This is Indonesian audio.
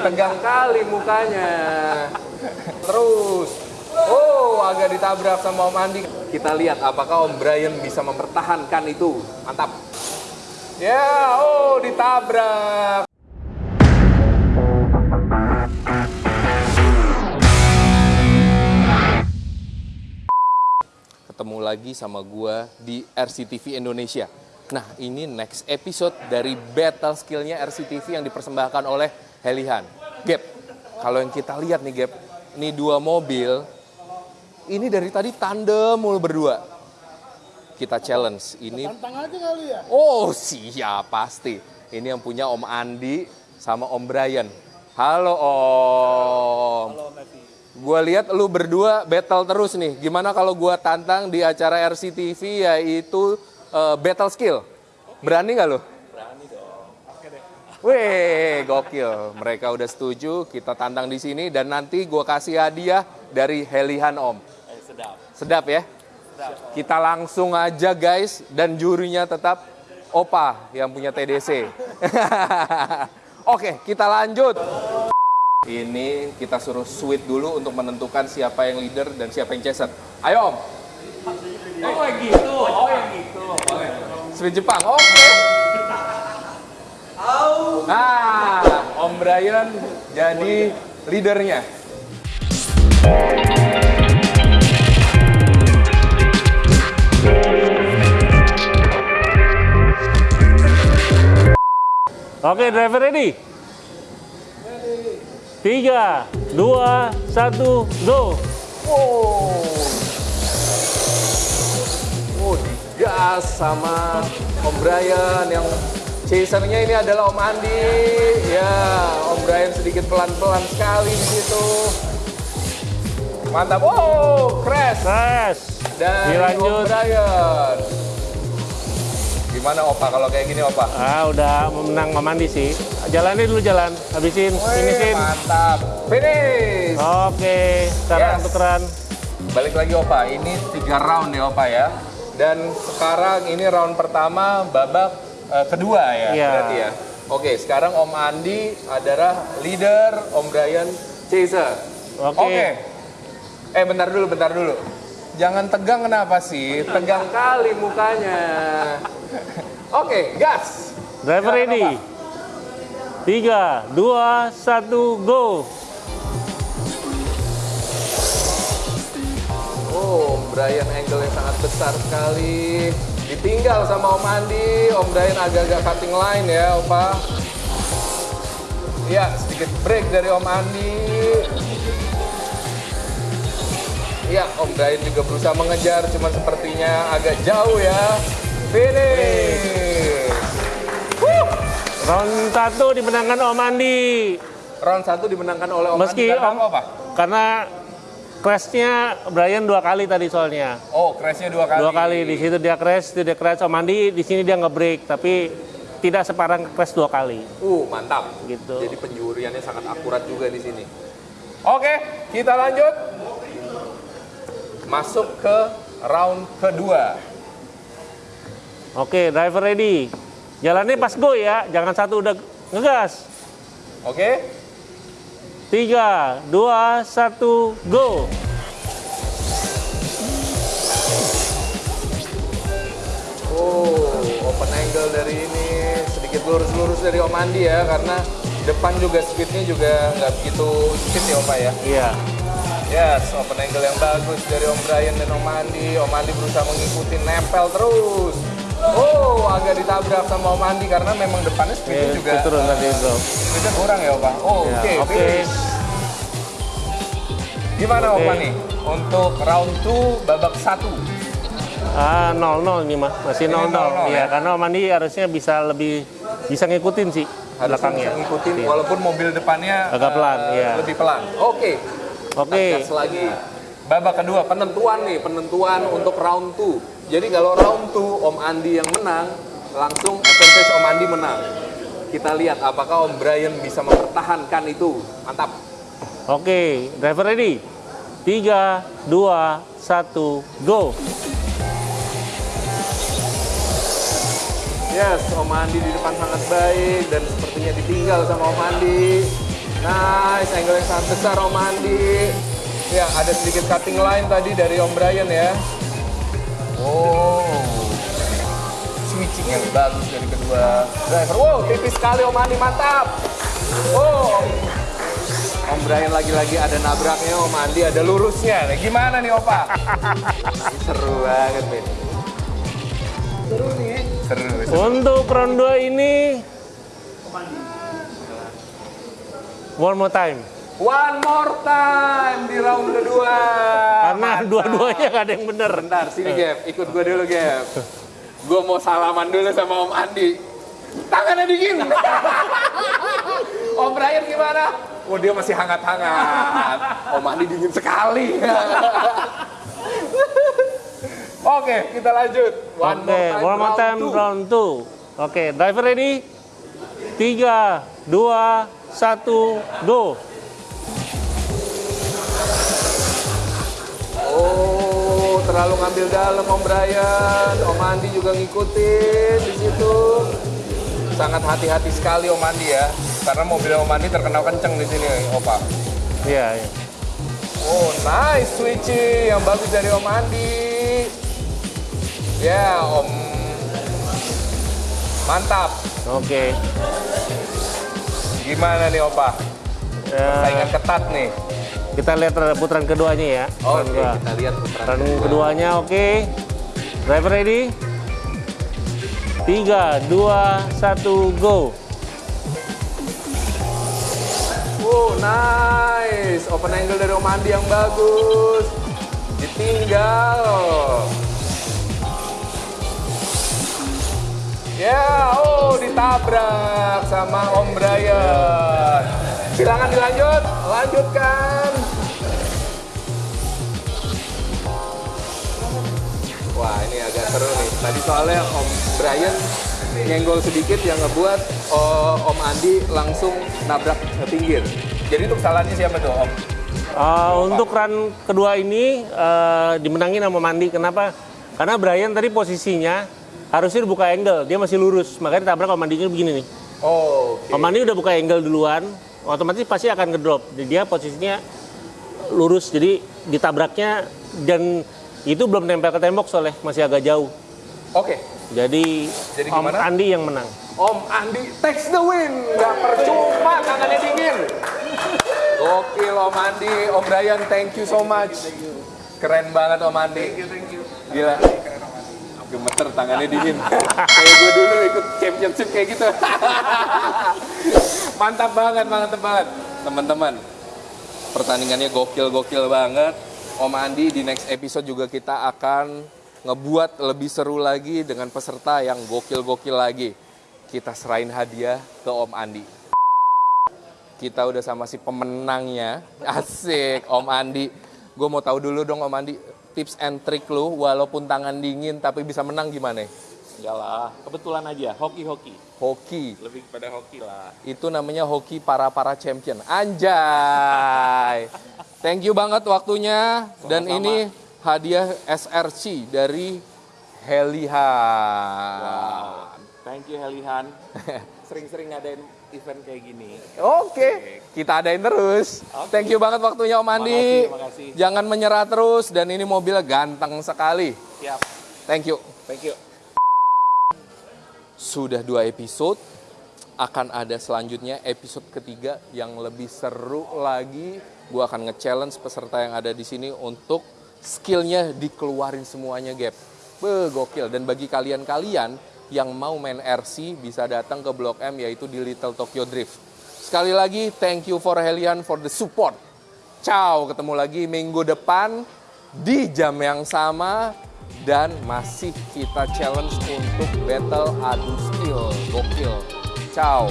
tegang kali mukanya. Terus, oh agak ditabrak sama Om Andi. Kita lihat apakah Om Brian bisa mempertahankan itu. Mantap. Ya, oh ditabrak. Ketemu lagi sama gua di RCTV Indonesia. Nah, ini next episode dari battle skillnya RCTV yang dipersembahkan oleh Helihan. Gap, kalau yang kita lihat nih Gap, ini dua mobil, ini dari tadi tandem mulu berdua. Kita challenge, ini Tantang aja kali ya. Oh siap pasti. Ini yang punya Om Andi sama Om Brian. Halo Om. Gua lihat lu berdua battle terus nih. Gimana kalau gua tantang di acara RCTV yaitu eh, battle skill? Berani nggak lu? Wih, gokil. Mereka udah setuju, kita tantang di sini dan nanti gua kasih hadiah dari Helihan Om. sedap. Sedap ya? Kita langsung aja guys dan jurinya tetap Opa yang punya TDC. Oke, kita lanjut. Ini kita suruh sweet dulu untuk menentukan siapa yang leader dan siapa yang chaser. Ayo Om. Oh yang gitu, oh yang gitu. Oke. Sweet Jepang, oke. Nah, Om Brian jadi leadernya. Oke, driver ready? Tiga, dua, satu, go! Oh. Oh, digas sama Om Brian yang chasernya ini adalah Om Andi. Ya, Om Brian sedikit pelan-pelan sekali di situ. Mantap. Oh, crash dari Om Dilanjut. Brian. Gimana Opa kalau kayak gini Opa? Ah, udah menang memandi sih. Jalanin dulu jalan, habisin, Wih, finisin. mantap. Finish. Oke, sekarang Yes. tukeran. Balik lagi Opa, ini tiga round ya Opa ya. Dan sekarang ini round pertama babak eh, kedua ya Iya. berarti ya. Oke, sekarang Om Andi adalah leader, Om Brian chaser. Oke. Eh bentar dulu, bentar dulu. Jangan tegang kenapa sih? Tegang kali mukanya. Oke, gas. Driver Silakan, ready? Opa. Tiga, dua, satu, go! Oh, Brian angle yang sangat besar sekali. Ditinggal sama Om Andi. Om Brian agak-agak cutting line ya, Opa. Iya, sedikit break dari Om Andi. Iya, Om Brian juga berusaha mengejar, cuma sepertinya agak jauh ya. Finish. Wuh. Round satu dimenangkan Om Andi. Round satu dimenangkan oleh Om Meski Andi. Karena Om, apa? karena crashnya Brian dua kali tadi soalnya. Oh, crashnya dua kali. Dua kali di situ dia crash, itu dia crash Om Andi, di sini dia nge-break, tapi tidak separah crash dua kali. Uh, mantap. Gitu. Jadi penjuriannya sangat akurat juga di sini. Oke, kita lanjut. Masuk ke round kedua. Oke, driver ready. Jalannya pas go ya, jangan satu udah ngegas. Oke? Tiga, dua, satu, go. Oh, open angle dari ini sedikit lurus-lurus dari Om Andi ya, karena depan juga speednya juga nggak begitu speed ya Om ya. Iya. Yes, open angle yang bagus dari Om Brian dan Om Andi. Om Andi berusaha mengikuti nempel terus. Oh, agak ditabrak sama Om Andi karena memang depannya speednya Oke, juga speed turun tadi, bro. speednya kurang ya Opa. Oh, Ya, oke. Oke. finish. Gimana Oke. Opa nih untuk round 2 babak 1? Ah, 0-0 ini mah, masih Ini 0-0. 0-0 Iya, ya? karena Om Andi harusnya bisa lebih bisa ngikutin sih Harusnya belakangnya. bisa ngikutin Iya. walaupun mobil depannya Agak pelan, eh, iya. lebih pelan. Oke. Oke. Gas lagi. Babak kedua penentuan nih, penentuan untuk round 2. Jadi kalau round 2 Om Andi yang menang, langsung advantage Om Andi menang. Kita lihat apakah Om Brian bisa mempertahankan itu. Mantap. Oke, driver ready? Tiga, dua, satu, go. Yes, Om Andi di depan sangat baik dan sepertinya ditinggal sama Om Andi. Nice, angle yang sangat besar Om Andi. Ya, ada sedikit cutting line tadi dari Om Brian ya. Yang bagus dari kedua driver. Wow, tipis sekali Om Andi, mantap. Oh, Om Brian lagi-lagi ada nabraknya, Om Andi ada lurusnya. Nah, gimana nih Opa? Seru banget, Ben. Seru nih, seru. seru. Untuk round 2 ini one more time. One more time di round kedua. Karena dua-duanya gak ada yang bener. Bentar, sini Gap, ikut gue dulu Gap. Gue mau salaman dulu sama Om Andi. Tangannya dingin. Om Brian gimana? Oh dia masih hangat-hangat. Om Andi dingin sekali. Oke, kita lanjut. One Oke, one more time two. round 2. Oke, driver ready? 3, 2, 1, go. Terlalu ngambil dalam Om Brian. Om Andi juga ngikutin di situ. Sangat hati-hati sekali Om Andi ya. Karena mobil Om Andi terkenal kenceng di sini, Opa. Iya, iya. Oh, nice switching yang bagus dari Om Andi. Ya, Om. Mantap. Oke. Gimana nih, Opa? Ya, Saingan ketat nih. Kita lihat putaran keduanya ya. Oke, kedua. kita lihat putaran Putaran kedua. keduanya oke. Driver ready? 3, 2, 1, go. Oh, nice. Open angle dari Om Andi yang bagus. Ditinggal. Ya, oh ditabrak sama Om Brian. Silakan dilanjut, lanjutkan. Wah, ini agak seru nih. Tadi soalnya Om Brian nyenggol sedikit yang ngebuat oh, Om Andi langsung nabrak ke pinggir. Jadi untuk salahnya siapa tuh, Om? Uh, untuk run kedua ini uh, dimenangin sama Mandi. Kenapa? Karena Brian tadi posisinya harusnya dibuka angle, dia masih lurus, makanya ditabrak sama Mandinya begini nih. Oh, oke. Om Mandi udah buka angle duluan, otomatis pasti akan ngedrop. Jadi dia posisinya lurus, jadi ditabraknya dan itu belum nempel ke tembok soalnya masih agak jauh. Oke. Jadi, Jadi Om gimana? Andi yang menang. Om Andi takes the win. Gak percuma, tangannya dingin. Gokil Om Andi, Om Brian, thank you so much. Keren banget Om Andi. Gila. Gemeter tangannya dingin. kayak gue dulu ikut championship kayak gitu. mantap banget, mantap banget. Teman-teman, pertandingannya gokil-gokil banget. Om Andi di next episode juga kita akan ngebuat lebih seru lagi dengan peserta yang gokil-gokil lagi. Kita serahin hadiah ke Om Andi. Kita udah sama si pemenangnya. Asik, Om Andi. Gue mau tahu dulu dong Om Andi, tips and trick lu walaupun tangan dingin tapi bisa menang gimana? Enggak lah, kebetulan aja hoki-hoki. Hoki. Lebih kepada hoki lah. Itu namanya hoki para-para champion. Anjay. Thank you banget waktunya. Dan Sama-sama. ini hadiah SRC dari Heliha. Wow. Thank you Helihan. Sering-sering ngadain event kayak gini. Oke, kita adain terus. Thank you banget waktunya Om Andi. Makasih, makasih. Jangan menyerah terus dan ini mobilnya ganteng sekali. Siap. Thank you. Thank you. Sudah dua episode, akan ada selanjutnya episode ketiga yang lebih seru lagi. Gue akan nge-challenge peserta yang ada di sini untuk skillnya dikeluarin semuanya, Gap. Be, gokil. Dan bagi kalian-kalian yang mau main RC bisa datang ke Blok M yaitu di Little Tokyo Drift. Sekali lagi, thank you for Helian for the support. Ciao, ketemu lagi minggu depan di jam yang sama dan masih kita challenge untuk battle adu skill. Gokil. Ciao.